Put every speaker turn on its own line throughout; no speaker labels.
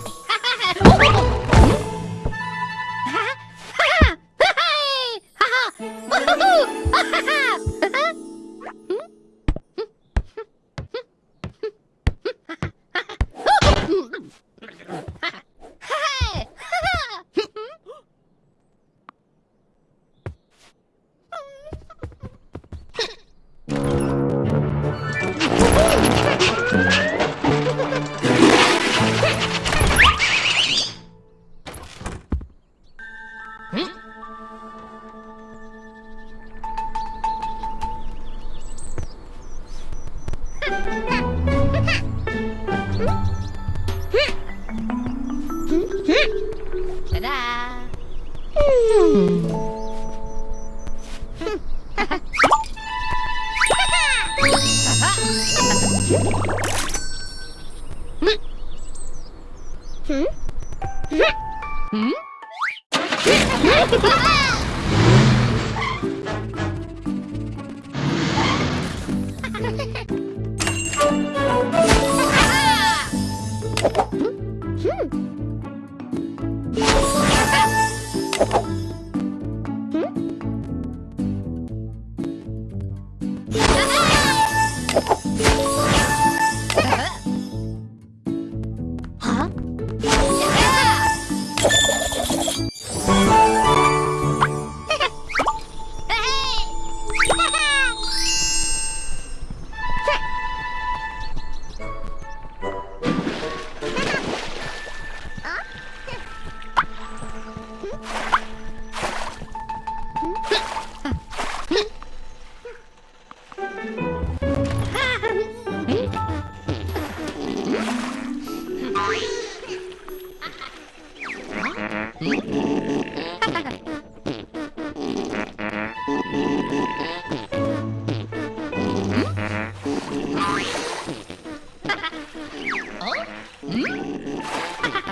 Good. Ha ha!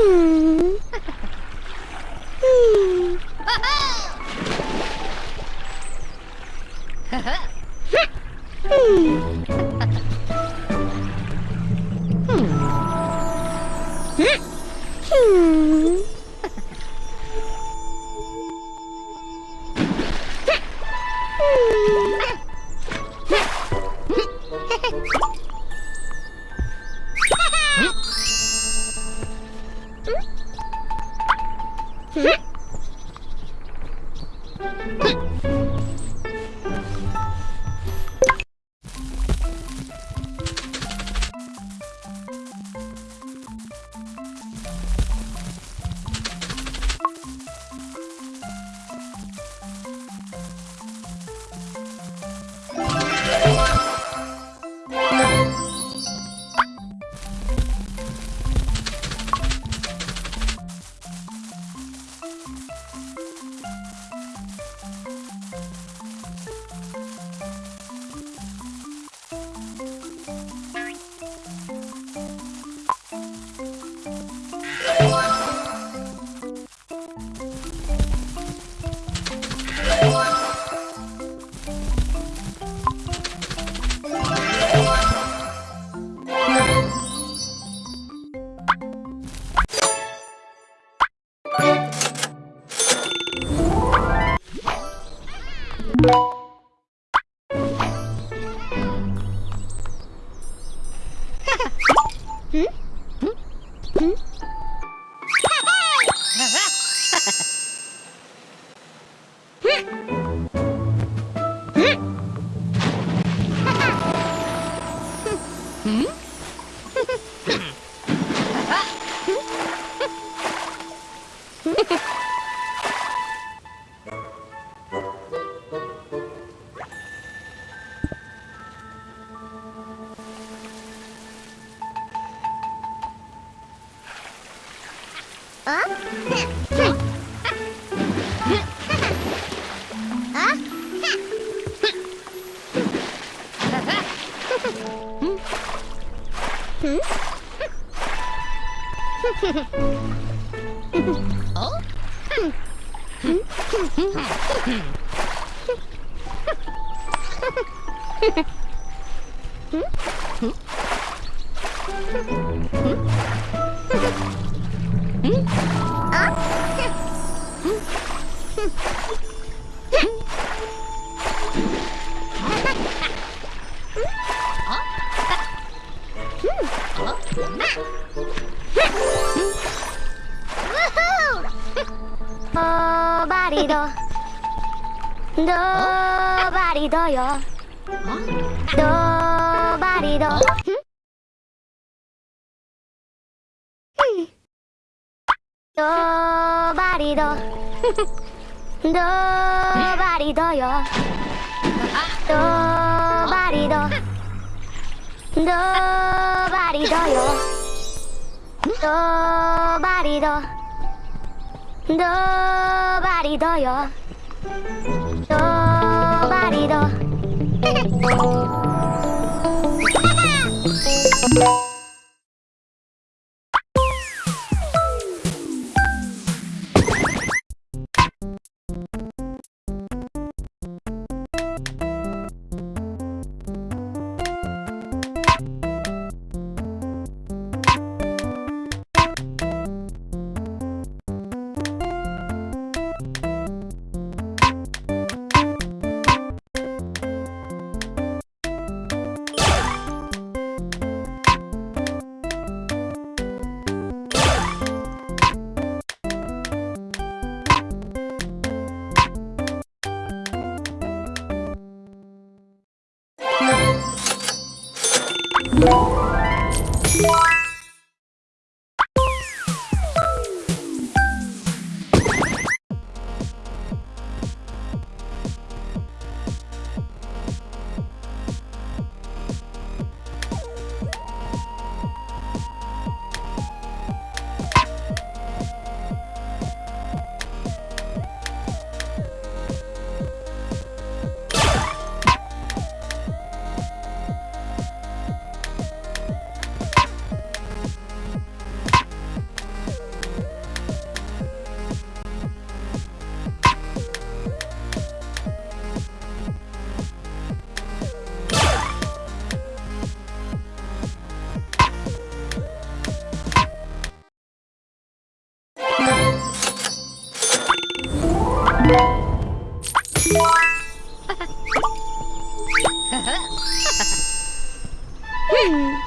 Hmm. あっ ド バリド。ドバリドよ。ドバリド。ドバリド。ドバリドよ。ドバリド。ドバリド。よドバリド。ドバリドよ。ドバリド。
Hmm.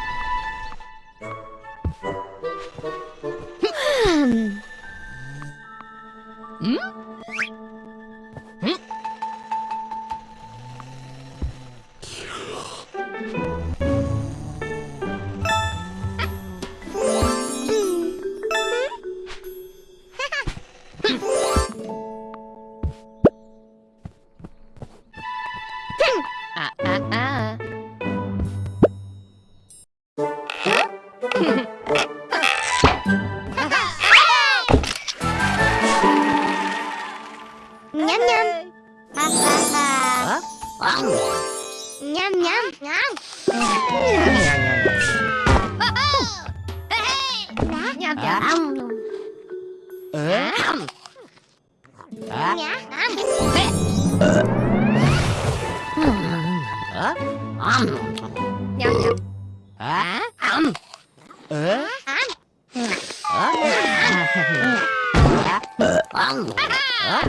Ủa?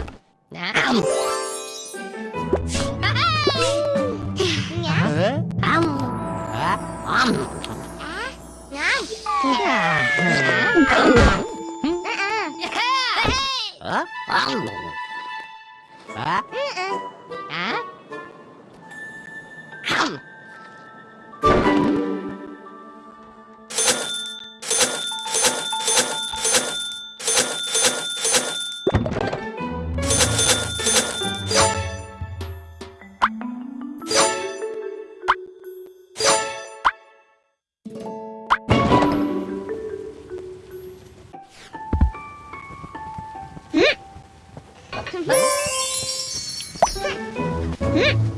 Nè. Ông. Ông. Hả? Hả? 嗯。